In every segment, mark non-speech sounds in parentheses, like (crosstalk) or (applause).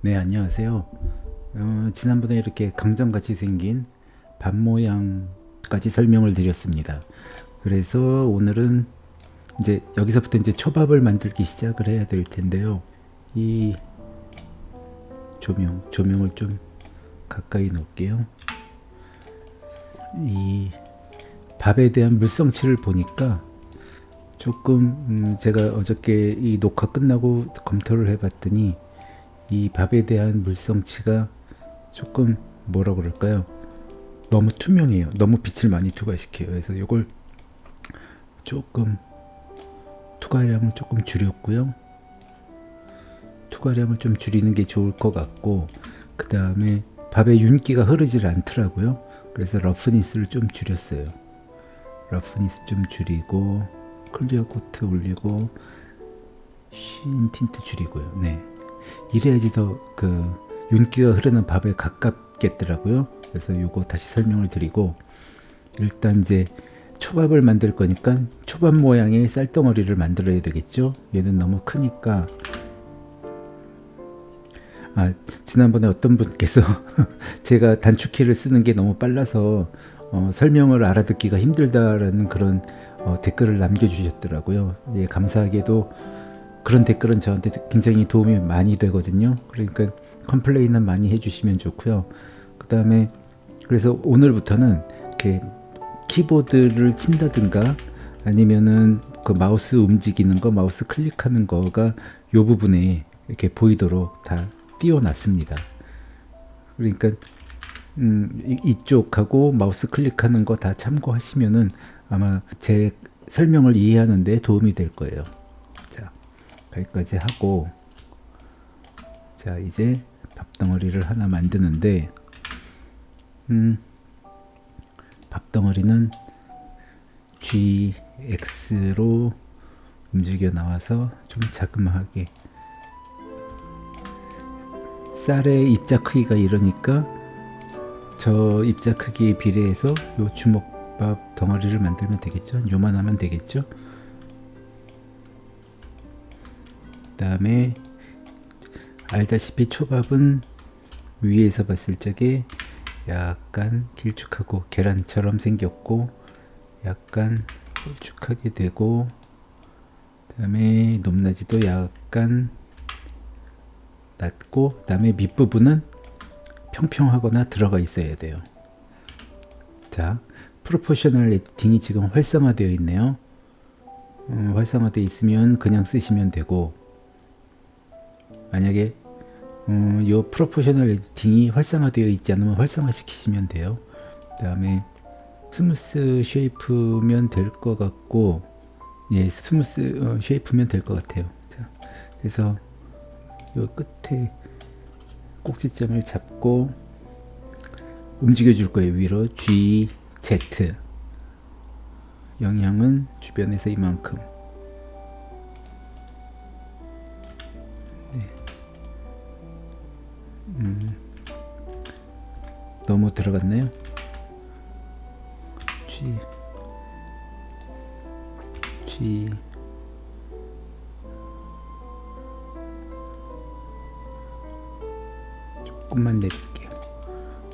네 안녕하세요. 어, 지난번에 이렇게 강정같이 생긴 밥 모양까지 설명을 드렸습니다. 그래서 오늘은 이제 여기서부터 이제 초밥을 만들기 시작을 해야 될 텐데요. 이 조명 조명을 좀 가까이 놓을게요. 이 밥에 대한 물성치를 보니까 조금 음 제가 어저께 이 녹화 끝나고 검토를 해봤더니 이 밥에 대한 물성치가 조금 뭐라 그럴까요? 너무 투명해요. 너무 빛을 많이 투과시켜요. 그래서 이걸 조금 투과량을 조금 줄였고요. 투과량을 좀 줄이는 게 좋을 것 같고 그 다음에 밥에 윤기가 흐르질 않더라고요. 그래서 roughness를 좀 줄였어요. roughness 좀 줄이고 clear coat 올리고 sheen tint 줄이고요. 네 이래야지 더 그 윤기가 흐르는 밥에 가깝겠더라고요. 그래서 요거 다시 설명을 드리고 일단 이제 초밥을 만들 거니까 초밥 모양의 쌀덩어리를 만들어야 되겠죠. 얘는 너무 크니까 아 지난번에 어떤 분께서 (laughs) 제가 단축키를 쓰는 게 너무 빨라서 어, 설명을 알아듣기가 힘들다라는 그런 어, 댓글을 남겨주셨더라고요. 예, 감사하게도 그런 댓글은 저한테 굉장히 도움이 많이 되거든요. 그러니까 complain은 많이 해주시면 좋고요. 그 다음에 그래서 오늘부터는 이렇게 키보드를 친다든가 아니면은 그 마우스 움직이는 거, 마우스 클릭하는 거가 요 부분에 이렇게 보이도록 다 띄워놨습니다. 그러니까 음, 이쪽하고 마우스 클릭하는 거 다 참고하시면은 아마 제 설명을 이해하는 데 도움이 될 거예요. 여기까지 하고 자 이제 밥덩어리를 하나 만드는데 음, 밥덩어리는 GX로 움직여 나와서 좀 자그마하게. 쌀의 입자 크기가 이러니까 저 입자 크기에 비례해서 요 주먹밥 덩어리를 만들면 되겠죠? 요만 하면 되겠죠 다음에 알다시피 초밥은 위에서 봤을 적에 약간 길쭉하고 계란처럼 생겼고 약간 홀쭉하게 되고 다음에 높낮이도 약간 낮고 다음에 밑부분은 평평하거나 들어가 있어야 돼요. 자 proportional editing이 지금 활성화되어 있네요. 음, 활성화되어 있으면 그냥 쓰시면 되고 만약에 음, 요 proportional editing이 활성화되어 있지 않으면 활성화 시키시면 돼요. 그 다음에 smooth shape면 될 것 같고 예 smooth 어, shape면 될 것 같아요. 자, 그래서 요 끝에 꼭지점을 잡고 움직여 줄 거예요. 위로 G, Z. 영향은 주변에서 이만큼 음, 너무 들어갔네요. G G 조금만 내릴게요.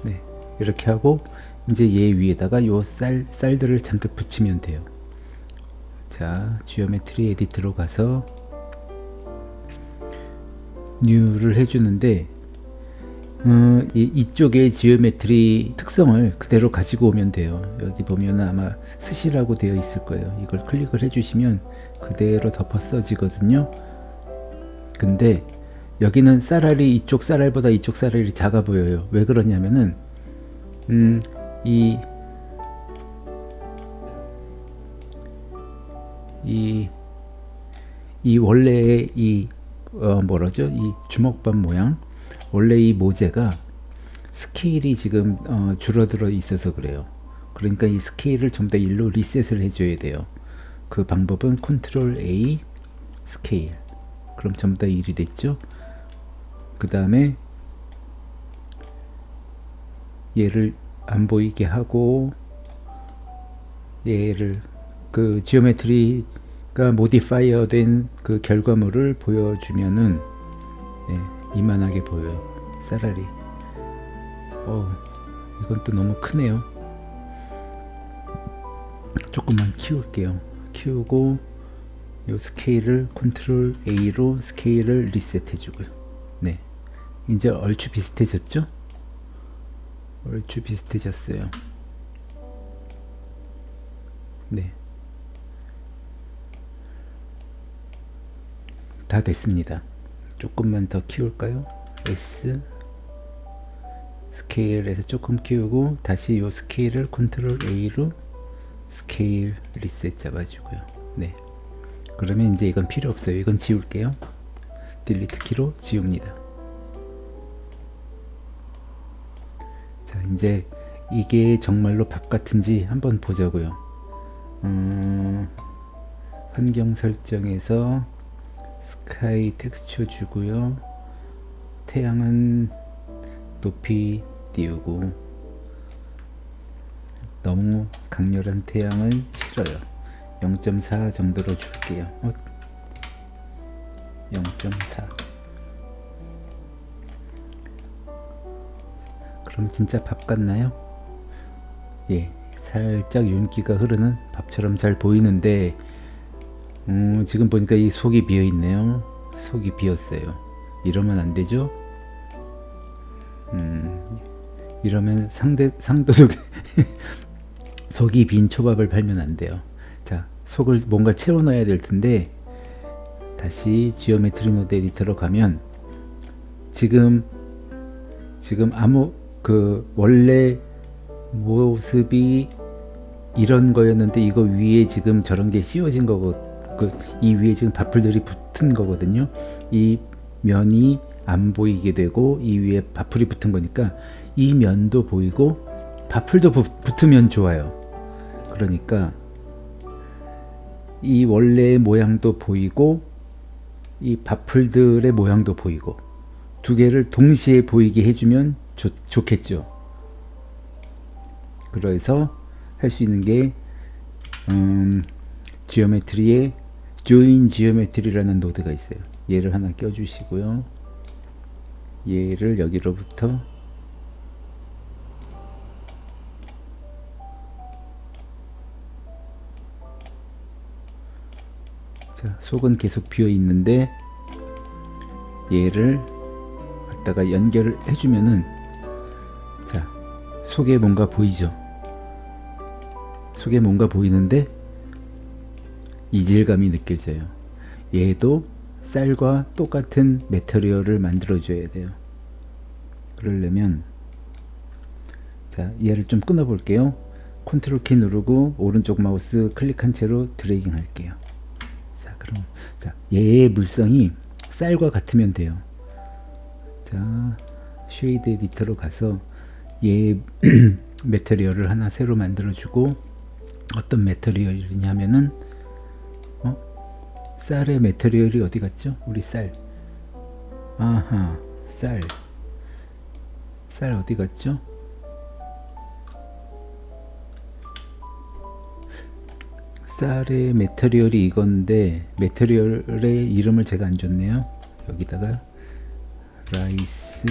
네, 이렇게 하고 이제 얘 위에다가 요 쌀, 쌀들을 잔뜩 붙이면 돼요. 자, geometry edit로 가서 new를 해주는데 음, 이, 쪽의 geometry 특성을 그대로 가지고 오면 돼요. 여기 보면 아마 스시라고 되어 있을 거예요. 이걸 클릭을 해주시면 그대로 덮어 써지거든요. 근데 여기는 쌀알이 이쪽 쌀알보다 이쪽 쌀알이 작아 보여요. 왜 그러냐면은 음, 이, 이, 이 원래의 이, 어, 뭐라죠? 이 주먹밥 모양 원래 이 모재가 스케일이 지금 어, 줄어들어 있어서 그래요. 그러니까 이 스케일을 좀 더 일로 리셋을 해줘야 돼요. 그 방법은 컨트롤 A 스케일. 그럼 전부 다 1이 됐죠? 그 다음에 얘를 안 보이게 하고 얘를 그 geometry가 modifier 된 그 결과물을 보여주면은 네, 이만하게 보여요 쌀알이 어 이건 또 너무 크네요. 조금만 키울게요. 키우고 요 스케일을 컨트롤 A로 스케일을 리셋 해 주고요. 네. 이제 얼추 비슷해졌죠? 얼추 비슷해졌어요. 네. 다 됐습니다. 조금만 더 키울까요? S 스케일에서 조금 키우고 다시 이 스케일을 컨트롤 A로 스케일 리셋 잡아주고요. 네. 그러면 이제 이건 필요 없어요. 이건 지울게요. delete 키로 지웁니다. 자, 이제 이게 정말로 밥 같은지 한번 보자고요. 음, 환경 설정에서 스카이 텍스처 주고요 태양은 높이 띄우고 너무 강렬한 태양은 싫어요 0.4 정도로 줄게요 어? 0.4 그럼 진짜 밥 같나요? 예 살짝 윤기가 흐르는 밥처럼 잘 보이는데 음, 지금 보니까 이 속이 비어 있네요. 속이 비었어요. 이러면 안 되죠? 음, 이러면 상대 상도 속에 (laughs) 속이 빈 초밥을 팔면 안 돼요. 자 속을 뭔가 채워 넣어야 될 텐데 다시 geometry 노드 에디터로 가면 지금 지금 아무 그 원래 모습이 이런 거였는데 이거 위에 지금 저런 게 씌워진 거고 그 이 위에 지금 바풀들이 붙은 거거든요. 이 면이 안 보이게 되고 이 위에 바풀이 붙은 거니까 이 면도 보이고 바풀도 붙으면 좋아요. 그러니까 이 원래의 모양도 보이고 이 바풀들의 모양도 보이고 두 개를 동시에 보이게 해주면 좋, 좋겠죠. 그래서 할 수 있는 게 음, 지오메트리의 join geometry라는 노드가 있어요. 얘를 하나 껴주시고요. 얘를 여기로부터 자, 속은 계속 비어 있는데 얘를 갖다가 연결을 해주면은 자 속에 뭔가 보이죠 속에 뭔가 보이는데 이질감이 느껴져요. 얘도 쌀과 똑같은 메터리얼을 만들어 줘야 돼요. 그러려면 자 얘를 좀 끊어 볼게요. 컨트롤 키 누르고 오른쪽 마우스 클릭한 채로 dragging 할게요. 자 그럼 자 얘의 물성이 쌀과 같으면 돼요. 자 shade 에디터로 가서 얘 (clears throat) material을 하나 새로 만들어 주고 어떤 material이냐면은 쌀의 material이 어디 갔죠? 우리 쌀. 아하, 쌀. 쌀 어디 갔죠? 쌀의 material이 이건데 material의 이름을 제가 안 줬네요. 여기다가 rice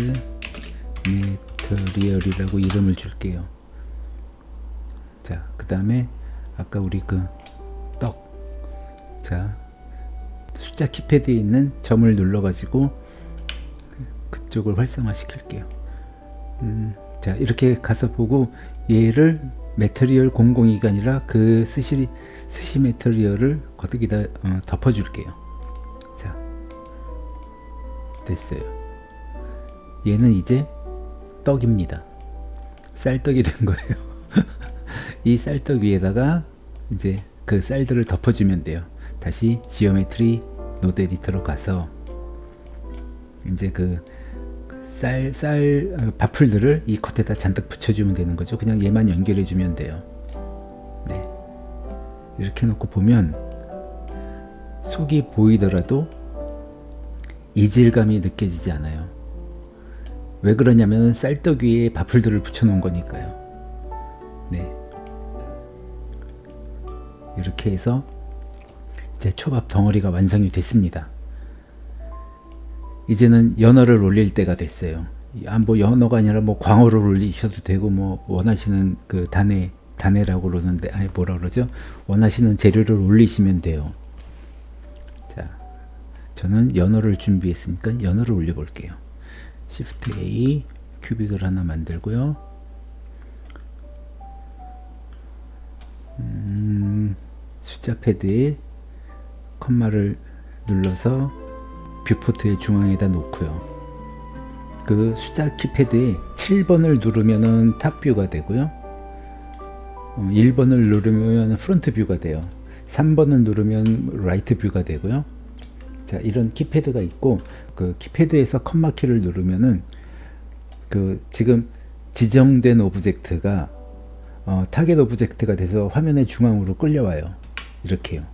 material이라고 이름을 줄게요. 자, 그 다음에 아까 우리 그 떡. 자, 숫자 키패드에 있는 점을 눌러 가지고 그쪽을 활성화 시킬게요. 음, 자 이렇게 가서 보고 얘를 material 002가 아니라 그 스시, 스시 material을 거기다 어, 덮어 줄게요. 자 됐어요. 얘는 이제 떡입니다. 쌀떡이 된 거예요. (laughs) 이 쌀떡 위에다가 이제 그 쌀들을 덮어주면 돼요. 다시 geometry 노드 에디터로 가서 이제 그 쌀, 쌀, 어, 밥풀들을 이 겉에다 잔뜩 붙여주면 되는 거죠. 그냥 얘만 연결해 주면 돼요. 네. 이렇게 놓고 보면 속이 보이더라도 이질감이 느껴지지 않아요. 왜 그러냐면 쌀떡 위에 밥풀들을 붙여 놓은 거니까요. 네. 이렇게 해서 제 초밥 덩어리가 완성이 됐습니다. 이제는 연어를 올릴 때가 됐어요. 아, 뭐 연어가 아니라 뭐 광어를 올리셔도 되고 뭐 원하시는 그 단에 단에라고 그러는데 아니 뭐라 그러죠? 원하시는 재료를 올리시면 돼요. 자, 저는 연어를 준비했으니까 연어를 올려 볼게요. Shift A 큐빅을 하나 만들고요. 음, 숫자 패드에 컴마를 눌러서 viewport의 중앙에다 놓고요. 그 숫자 키패드에 7번을 누르면은 top view가 되고요. 1번을 어, 누르면 front view가 돼요. 3번을 누르면 right view가 되고요. 자, 이런 키패드가 있고 그 키패드에서 컴마 키를 누르면은 그 지금 지정된 object가 어, target object가 돼서 화면의 중앙으로 끌려와요. 이렇게요.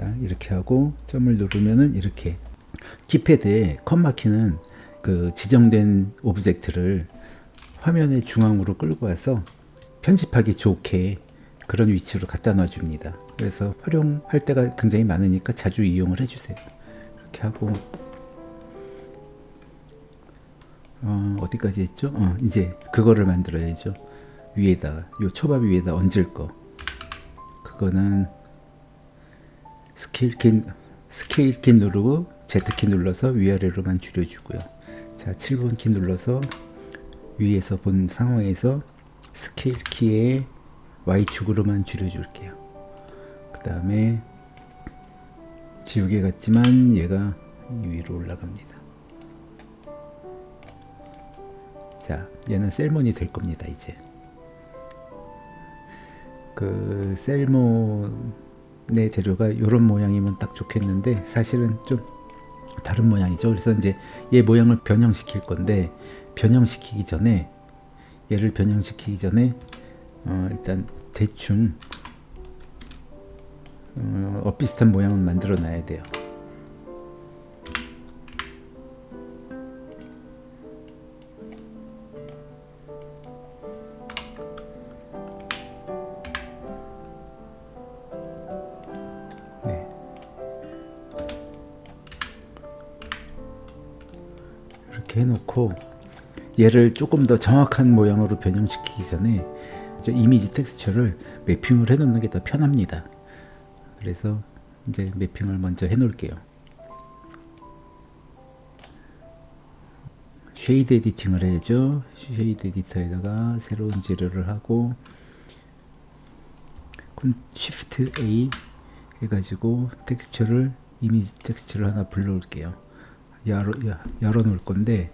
자, 이렇게 하고 점을 누르면은 이렇게 키패드에 컴마 키는 그 지정된 object를 화면의 중앙으로 끌고 와서 편집하기 좋게 그런 위치로 갖다 놔 줍니다. 그래서 활용할 때가 굉장히 많으니까 자주 이용을 해주세요. 이렇게 하고 어디까지 했죠? 어, 이제 그거를 만들어야죠. 위에다 요 초밥 위에다 얹을 거. 그거는 스케일 키 스케일 키 누르고 Z키 눌러서 위아래로만 줄여주고요. 자 7번 키 눌러서 위에서 본 상황에서 스케일 키에 Y축으로만 줄여줄게요. 그 다음에 지우개 같지만 얘가 위로 올라갑니다. 자 얘는 셀몬이 될 겁니다 이제. 그 셀몬 의 재료가 이런 모양이면 딱 좋겠는데 사실은 좀 다른 모양이죠. 그래서 이제 얘 모양을 변형시킬 건데 변형시키기 전에 얘를 변형시키기 전에 어 일단 대충 어, 어 비슷한 모양을 만들어 놔야 돼요. 이렇게 해놓고 얘를 조금 더 정확한 모양으로 변형시키기 전에 이제 이미지 texture를 mapping을 해 놓는 게 더 편합니다. 그래서 이제 mapping을 먼저 해 놓을게요. shade editing을 해야죠. shade 에디터에다가 새로운 재료를 하고 Shift A 해가지고 텍스처를 이미지 텍스처를 하나 불러올게요 열어, 열어 놓을 건데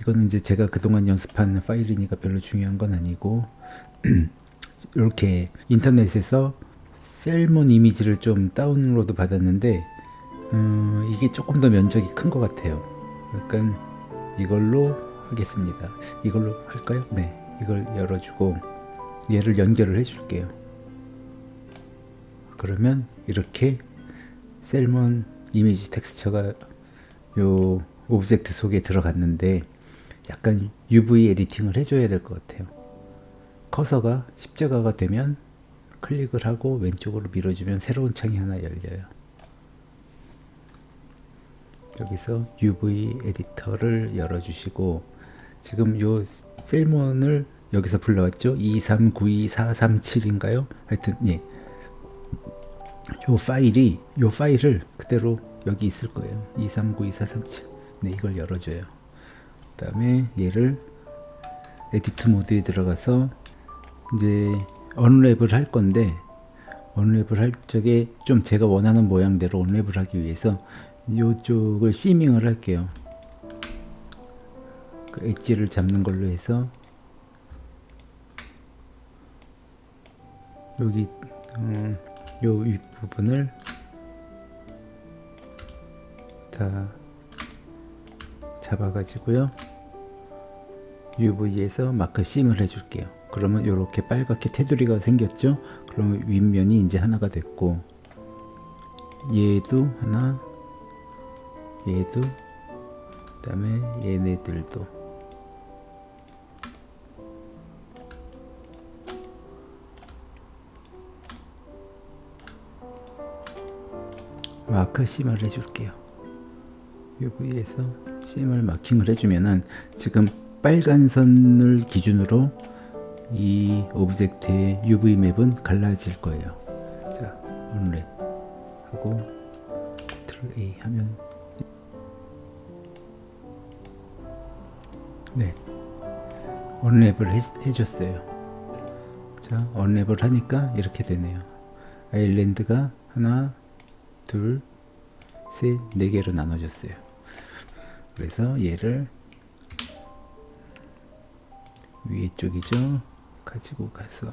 이거는 이제 제가 그동안 연습한 파일이니까 별로 중요한 건 아니고 (clears throat) 이렇게 인터넷에서 셀몬 이미지를 좀 다운로드 받았는데 음, 이게 조금 더 면적이 큰 것 같아요. 약간 이걸로 하겠습니다. 이걸로 할까요? 네 이걸 열어주고 얘를 연결을 해 줄게요. 그러면 이렇게 셀몬 이미지 텍스처가 요 object 속에 들어갔는데 약간 UV 에디팅을 해줘야 될 것 같아요. 커서가 십자가가 되면 클릭을 하고 왼쪽으로 밀어주면 새로운 창이 하나 열려요. 여기서 UV 에디터를 열어주시고 지금 요 salmon을 여기서 불러왔죠? 2392437인가요? 하여튼 예. 요 파일이 요 파일을 그대로 여기 있을 거예요. 2392437 네, 이걸 열어줘요. 그 다음에 얘를 edit mode에 들어가서 이제 unwrap을 할 건데 unwrap을 할 적에 좀 제가 원하는 모양대로 unwrap을 하기 위해서 이쪽을 seaming을 할게요. 그 엣지를 잡는 걸로 해서 여기 음, 요 윗부분을 다 잡아가지고요. UV에서 마크 심을 해줄게요. 그러면 이렇게 빨갛게 테두리가 생겼죠? 그러면 윗면이 이제 하나가 됐고 얘도 하나 얘도 그 다음에 얘네들도. mark seam을 해줄게요 UV에서 seam을 marking을 해주면은 지금 빨간 선을 기준으로 이 오브젝트의 UV 맵은 갈라질 거예요. 자, unwrap 하고 Ctrl A 하면 네, unwrap을 해, 해줬어요. 자, unwrap을 하니까 이렇게 되네요. 아일랜드가 하나, 둘, 셋, 네 개로 나눠졌어요. 그래서 얘를 위에 쪽이죠. 가지고 가서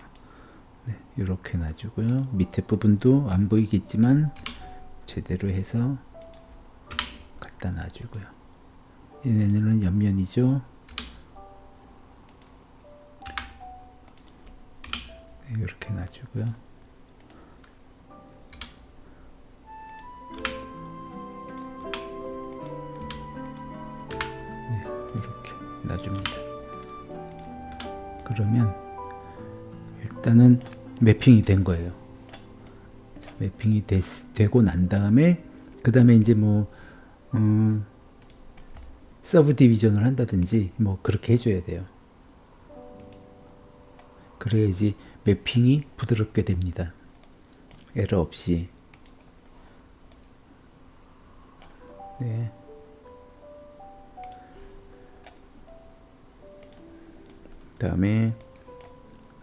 네, 이렇게 놔주고요. 밑에 부분도 안 보이겠지만 제대로 해서 갖다 놔주고요. 얘네는 옆면이죠. 네, 이렇게 놔주고요. 놔줍니다. 그러면 일단은 mapping이 된 거예요. mapping이 됐, 되고 난 다음에 그 다음에 이제 뭐 음, subdivision을 한다든지 뭐 그렇게 해줘야 돼요. 그래야지 매핑이 부드럽게 됩니다. 에러 없이. 네. 다음에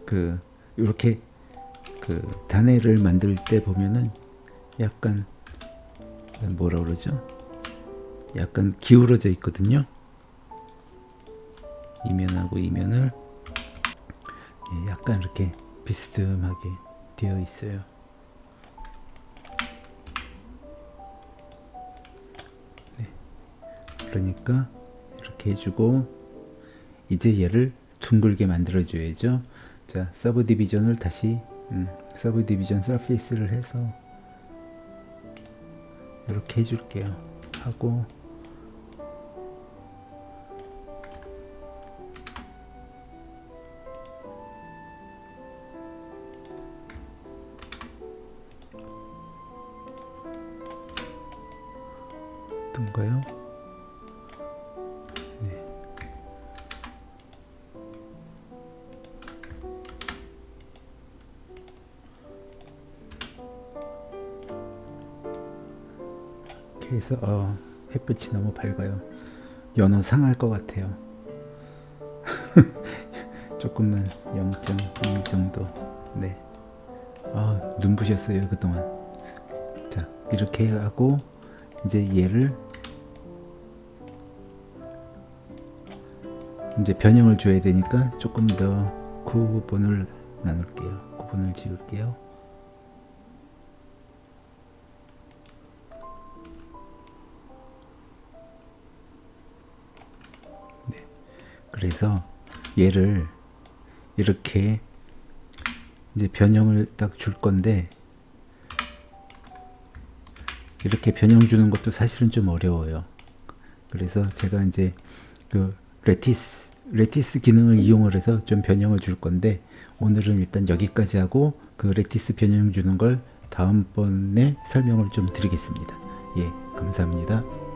그 이렇게 그 단해를 만들 때 보면은 약간 뭐라 그러죠? 약간 기울어져 있거든요. 이면하고 이면을 예, 약간 이렇게 비스듬하게 되어 있어요. 네. 그러니까 이렇게 해주고 이제 얘를 둥글게 만들어 줘야죠. 자, subdivision을 다시 음, subdivision surface를 해서 이렇게 해줄게요. 하고 해서 어, 햇빛이 너무 밝아요. 연어 상할 것 같아요. (laughs) 조금만 0.2 정도. 네. 아, 눈부셨어요 그동안. 자, 이렇게 하고 이제 얘를 이제 변형을 줘야 되니까 조금 더 구분을 나눌게요. 구분을 지을게요. 그래서 얘를 이렇게 이제 변형을 딱 줄 건데 이렇게 변형 주는 것도 사실은 좀 어려워요. 그래서 제가 이제 그 lattice lattice 기능을 이용을 해서 좀 변형을 줄 건데 오늘은 일단 여기까지 하고 그 lattice 변형 주는 걸 다음번에 설명을 좀 드리겠습니다. 예, 감사합니다.